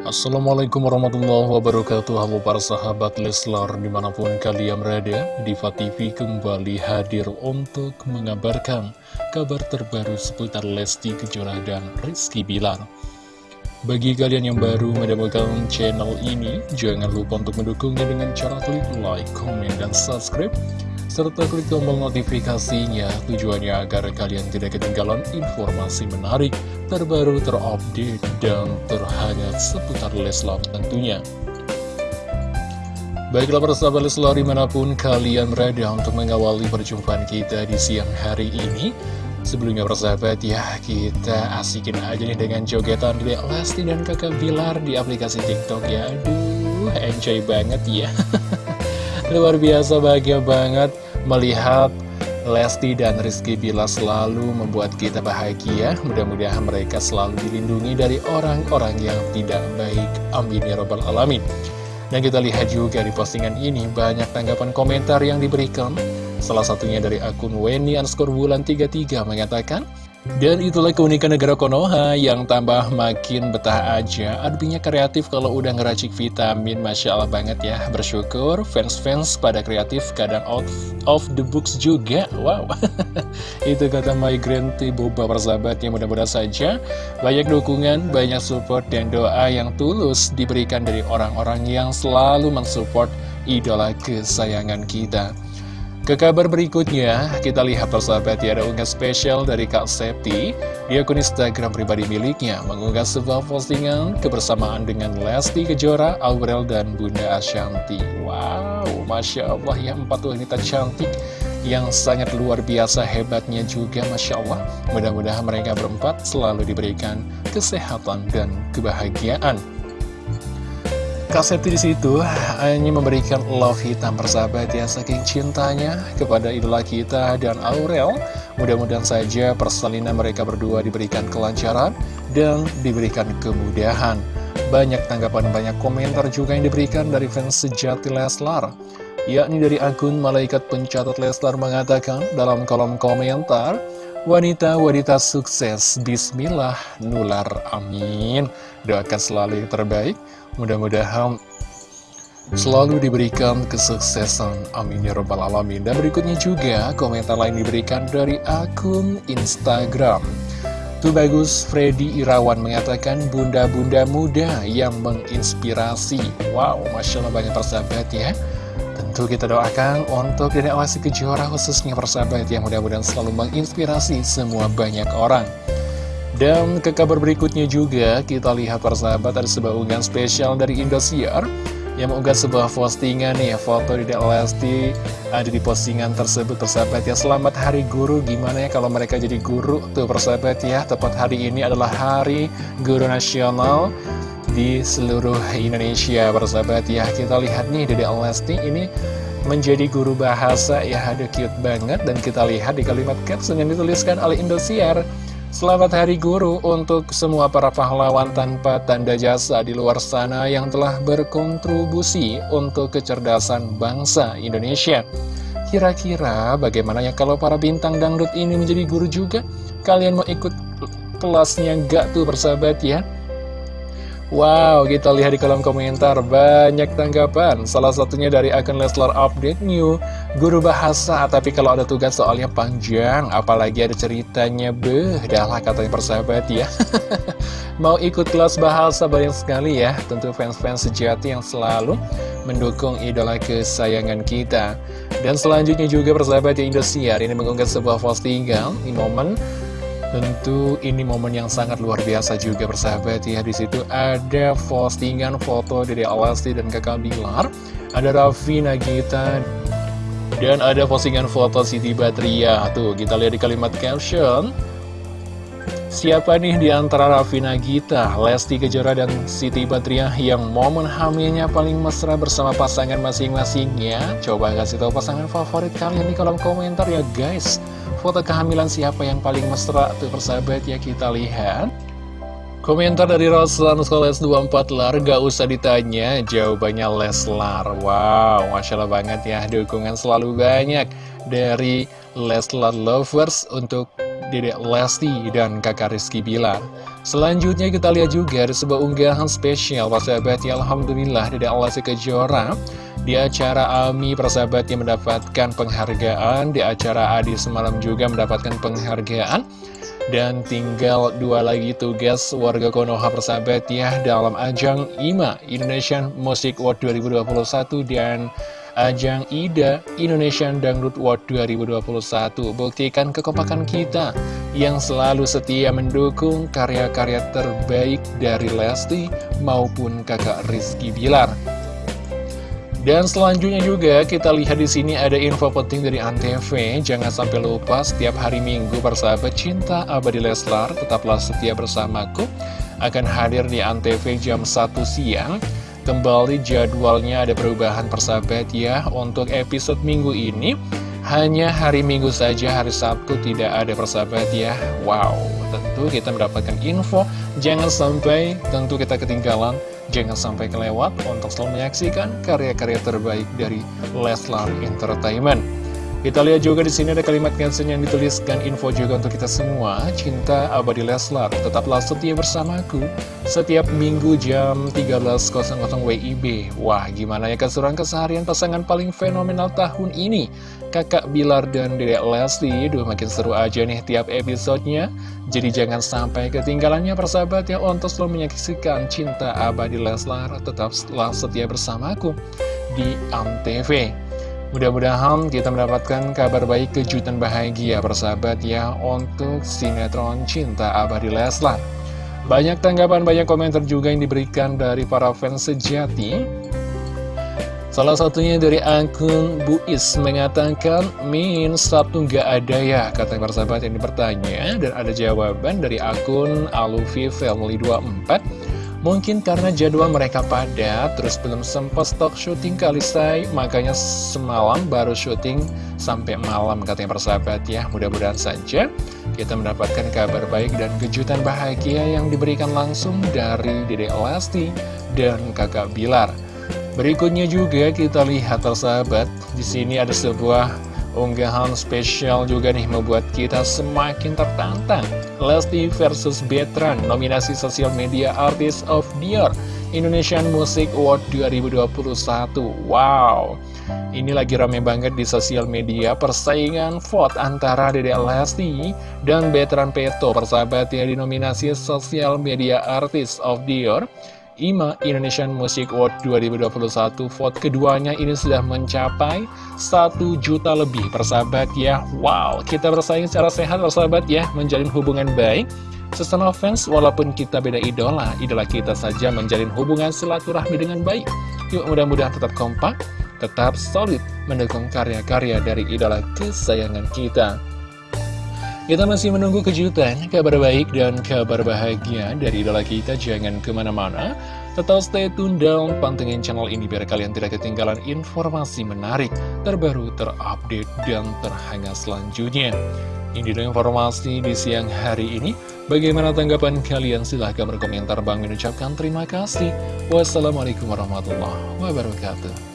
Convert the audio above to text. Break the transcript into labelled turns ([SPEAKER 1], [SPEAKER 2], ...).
[SPEAKER 1] Assalamualaikum warahmatullahi wabarakatuh Halo para sahabat Leslar di mana pun kalian berada. Diva TV kembali hadir untuk mengabarkan kabar terbaru seputar Lesti Kejora dan Rizky Bilar. Bagi kalian yang baru mendapatkan channel ini Jangan lupa untuk mendukungnya dengan cara klik like, comment, dan subscribe serta klik tombol notifikasinya tujuannya agar kalian tidak ketinggalan informasi menarik, terbaru, terupdate, dan terhangat seputar Leslar tentunya. Baiklah para sahabat Leslar di mana pun kalian berada untuk mengawali perjumpaan kita di siang hari ini. Sebelumnya persahabat ya kita asikin aja nih dengan jogetan di Lesti dan kakak Bilar di aplikasi TikTok ya. Aduh enjoy banget ya. Luar biasa bahagia banget melihat Lesti dan Rizky Bila selalu membuat kita bahagia. Mudah-mudahan mereka selalu dilindungi dari orang-orang yang tidak baik. Amin ya robbal alamin. Dan kita lihat juga di postingan ini banyak tanggapan komentar yang diberikan. Salah satunya dari akun Weni underscore bulan 33 mengatakan dan itulah keunikan negara Konoha yang tambah makin betah aja. Aduhnya kreatif kalau udah ngeracik vitamin Masya Allah banget ya. Bersyukur fans-fans pada kreatif kadang out of the books juga. Wow. Itu kata My Grand Boba persahabat yang mudah-mudahan saja Banyak dukungan, banyak support dan doa yang tulus Diberikan dari orang-orang yang selalu mensupport idola kesayangan kita ke kabar berikutnya, kita lihat persahabat ya ada unggah spesial dari Kak Septi di akun Instagram pribadi miliknya mengunggah sebuah postingan kebersamaan dengan Lesti Kejora, Aurel, dan Bunda Ashanti. Wow, Masya Allah ya empat wanita cantik yang sangat luar biasa hebatnya juga Masya Allah. Mudah-mudahan mereka berempat selalu diberikan kesehatan dan kebahagiaan. Kak Septi di situ hanya memberikan love hitam persahabat ya saking cintanya kepada idola kita dan Aurel. Mudah-mudahan saja persalinan mereka berdua diberikan kelancaran dan diberikan kemudahan. Banyak tanggapan, banyak komentar juga yang diberikan dari fans sejati Leslar. Yakni dari akun Malaikat Pencatat Leslar mengatakan dalam kolom komentar, Wanita-wanita sukses, bismillah, nular, amin. Doakan selalu yang terbaik, mudah-mudahan selalu diberikan kesuksesan, amin ya robbal alamin. Dan berikutnya juga, komentar lain diberikan dari akun Instagram. Tuh bagus, Freddy Irawan mengatakan bunda-bunda muda yang menginspirasi. Wow, Masya Allah banyak persahabat ya. Tentu kita doakan untuk Dede Awasi Kejora khususnya persahabat yang mudah-mudahan selalu menginspirasi semua banyak orang. Dan ke kabar berikutnya juga kita lihat persahabat ada sebuah unggahan spesial dari Indosiar yang mengunggah sebuah postingan nih foto Dede Lesti ada di postingan tersebut. Persahabat ya selamat hari guru. Gimana ya kalau mereka jadi guru tuh persahabat ya? Tepat hari ini adalah hari guru nasional di seluruh Indonesia Persahabat ya. Kita lihat nih Dede Lesti ini menjadi guru bahasa. Ya ada cute banget. Dan kita lihat di kalimat caption yang dituliskan oleh Indosiar Selamat Hari Guru untuk semua para pahlawan tanpa tanda jasa di luar sana yang telah berkontribusi untuk kecerdasan bangsa Indonesia. Kira-kira bagaimana ya kalau para bintang dangdut ini menjadi guru juga? Kalian mau ikut kelasnya gak tuh persahabat ya? Wow, kita lihat di kolom komentar banyak tanggapan. Salah satunya dari akun Leslar Update New, guru bahasa, tapi kalau ada tugas soalnya panjang, apalagi ada ceritanya, beh, dah lah katanya persahabat ya. Mau ikut kelas bahasa banyak sekali ya, tentu fans-fans sejati yang selalu mendukung idola kesayangan kita. Dan selanjutnya juga persahabat di Indosiar ini mengunggah sebuah postingan di momen Tentu ini momen yang sangat luar biasa juga bersahabat ya. Di situ ada postingan foto dari Alasti dan kakak Bilar Ada Raffi Nagita Dan ada postingan foto Siti Batria. Tuh kita lihat di kalimat caption Siapa nih di antara Raffi Nagita, Lesti Kejora, dan Siti Batria yang momen hamilnya paling mesra bersama pasangan masing-masing ya? Coba kasih tahu pasangan favorit kalian di kolom komentar ya guys. Foto kehamilan siapa yang paling mesra tuh persahabat ya kita lihat Komentar dari Roslan Skoles 24 Lar gak usah ditanya jawabannya Leslar Wow Masya Allah banget ya dukungan selalu banyak dari Leslar Lovers untuk Dedek Lesti dan kakak Rizky Bilar. Selanjutnya kita lihat juga ada sebuah unggahan spesial. Persahabat ya Alhamdulillah Dedek Lesti Kejora di acara AMI persahabat yang mendapatkan penghargaan. Di acara Adi semalam juga mendapatkan penghargaan. Dan tinggal dua lagi tugas warga Konoha persahabat ya Dalam ajang IMA Indonesian Music Award 2021 Dan ajang IDA Indonesian Dangdut Award 2021 Buktikan kekompakan kita yang selalu setia mendukung karya-karya terbaik dari Lesti maupun kakak Rizky Bilar dan selanjutnya juga kita lihat di sini ada info penting dari Antv. Jangan sampai lupa setiap hari Minggu persahabat cinta abadi Leslar tetaplah setia bersamaku akan hadir di Antv jam 1 siang. Kembali jadwalnya ada perubahan persahabat ya. Untuk episode minggu ini hanya hari Minggu saja, hari Sabtu tidak ada persahabat ya. Wow, tentu kita mendapatkan info. Jangan sampai tentu kita ketinggalan. Jangan sampai kelewat untuk selalu menyaksikan karya-karya terbaik dari Leslar Entertainment. Kita lihat juga di sini ada kalimat caption yang dituliskan info juga untuk kita semua. Cinta abadi Leslar, tetaplah setia bersamaku setiap minggu jam 13.00 WIB. Wah, gimana ya keseruan keseharian pasangan paling fenomenal tahun ini? Kakak Bilar dan Dedek Lesti, duh makin seru aja nih tiap episodenya. Jadi jangan sampai ketinggalannya persahabat ya untuk selalu menyaksikan cinta abadi Leslar, tetaplah setia bersamaku di ANTV. Mudah-mudahan kita mendapatkan kabar baik kejutan bahagia persahabat ya untuk sinetron Cinta Abadi Leslar. Banyak tanggapan, banyak komentar juga yang diberikan dari para fans sejati. Salah satunya dari akun Buis mengatakan, Min, Sabtu nggak ada ya, kata persahabat yang bertanya. Dan ada jawaban dari akun Alufi Family 24. Mungkin karena jadwal mereka padat, terus belum sempat stok syuting kali say, makanya semalam baru syuting sampai malam katanya persahabat ya. Mudah-mudahan saja kita mendapatkan kabar baik dan kejutan bahagia yang diberikan langsung dari Dede Elasti dan kakak Bilar. Berikutnya juga kita lihat persahabat, di sini ada sebuah Unggahan spesial juga nih membuat kita semakin tertantang. Lesti versus Betran Nominasi Sosial Media Artist of the Year Indonesian Music Award 2021 Wow. Ini lagi rame banget di sosial media. Persaingan vote antara Dede Lesti dan Betran Peto Persahabat ya di nominasi Sosial Media Artist of the Year IMA Indonesian Music Award 2021 vote keduanya ini sudah mencapai 1 juta lebih persahabat ya. Wow kita bersaing secara sehat persahabat ya menjalin hubungan baik Sesama fans walaupun kita beda idola. Idola kita saja menjalin hubungan silaturahmi dengan baik. Yuk mudah-mudahan tetap kompak Tetap solid mendukung karya-karya dari idola kesayangan kita kita masih menunggu kejutan, kabar baik dan kabar bahagia dari idola kita. Jangan ke mana-mana, tetap stay tune dan pantengin channel ini biar kalian tidak ketinggalan informasi menarik, terbaru, terupdate, dan terhangat selanjutnya. Ini adalah informasi di siang hari ini. Bagaimana tanggapan kalian? Silahkan berkomentar. Bang mengucapkan terima kasih. Wassalamualaikum warahmatullahi wabarakatuh.